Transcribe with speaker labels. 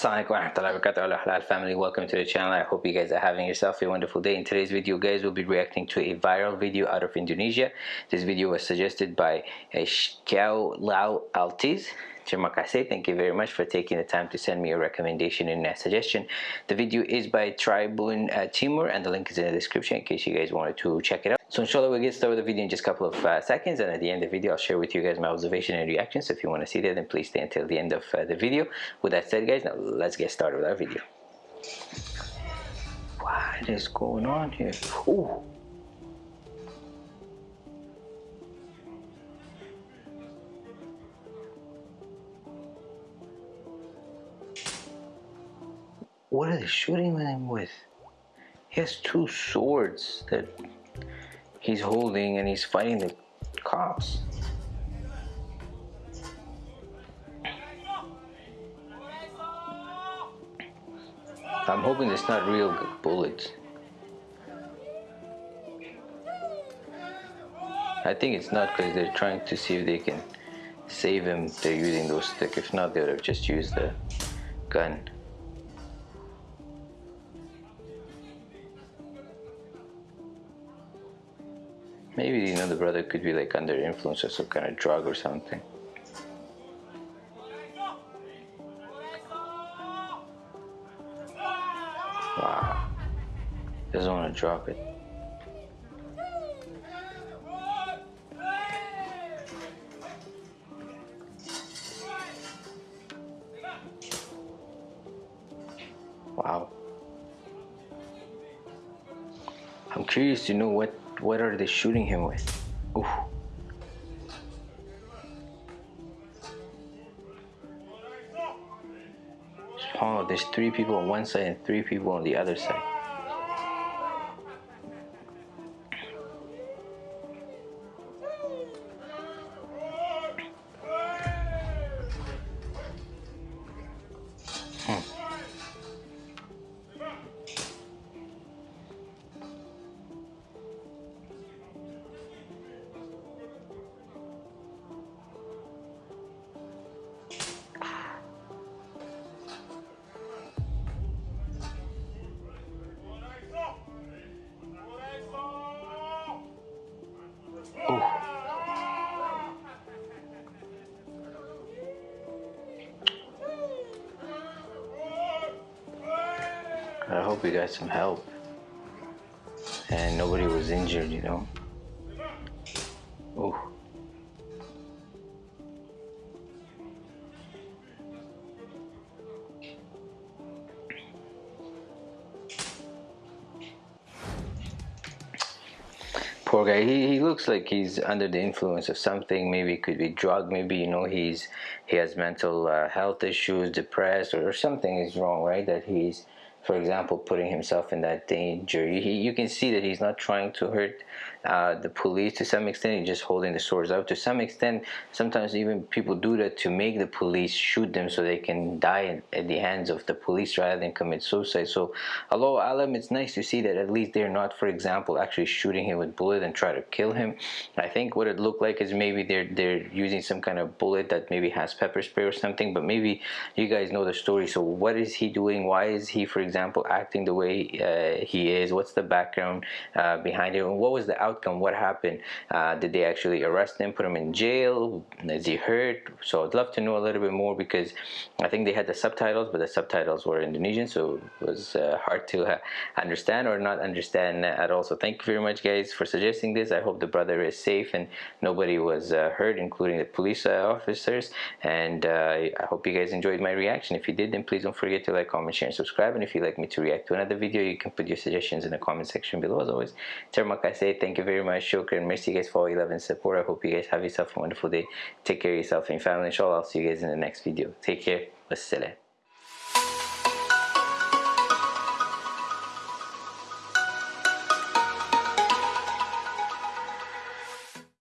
Speaker 1: Assalamualaikum warahmatullahi wabarakatuh halal family welcome to the channel I hope you guys are having yourself a wonderful day in today's video guys we'll be reacting to a viral video out of Indonesia this video was suggested by Kiao Lau Altis Terima kasih. Thank you very much for taking the time to send me a recommendation and a suggestion. The video is by Tribun uh, Timur and the link is in the description in case you guys wanted to check it out. So inshallah we'll get started with the video in just a couple of uh, seconds and at the end of the video I'll share with you guys my observation and reaction. So if you want to see that then please stay until the end of uh, the video. With that said guys, now let's get started with our video. What is going on here? Ooh. What are they shooting him with? He has two swords that he's holding and he's fighting the cops. I'm hoping it's not real bullets. I think it's not because they're trying to see if they can save him. They're using those sticks. If not, they would have just used the gun. Maybe, you know, the brother could be like under influence of some kind of drug or something. Wow. Doesn't want to drop it. Wow. I'm curious to know what what are they shooting him with? Ooh. Oh, there's three people on one side and three people on the other side. I hope we got some help. And nobody was injured, you know. Oh. poor guy. He, he looks like he's under the influence of something. Maybe it could be drug. Maybe you know he's he has mental uh, health issues depressed or, or something is wrong right? That he's for example, putting himself in that danger. You can see that he's not trying to hurt uh, the police to some extent. He's just holding the swords up. To some extent, sometimes even people do that to make the police shoot them so they can die at the hands of the police rather than commit suicide. So, Allahu A'lam, it's nice to see that at least they're not, for example, actually shooting him with bullet and try to kill him. I think what it looked like is maybe they're they're using some kind of bullet that maybe has pepper spray or something. But maybe you guys know the story. So, what is he doing? Why is he, for example, acting the way uh, he is? What's the background uh, behind it? What was the outcome? What happened? Uh, did they actually arrest him, put him in jail? Is he hurt? So I'd love to know a little bit more because I think they had the subtitles, but the subtitles were Indonesian, so it was uh, hard to uh, understand or not understand at all. So thank you very much, guys, for suggesting this. I hope the brother is safe and nobody was uh, hurt, including the police officers. And I hope you guys enjoyed my reaction. If you did, then please don't forget to like, comment, share, and subscribe. And if you'd like me to react to another video, you can put your suggestions in the comment section below. As always, terima kasih. Thank you very much. Shukran. Merci guys for all your love and support. I hope you guys have yourself a wonderful day. Take care of yourself and your family. Inshallah, I'll see you guys in the next video. Take care. Wassalam.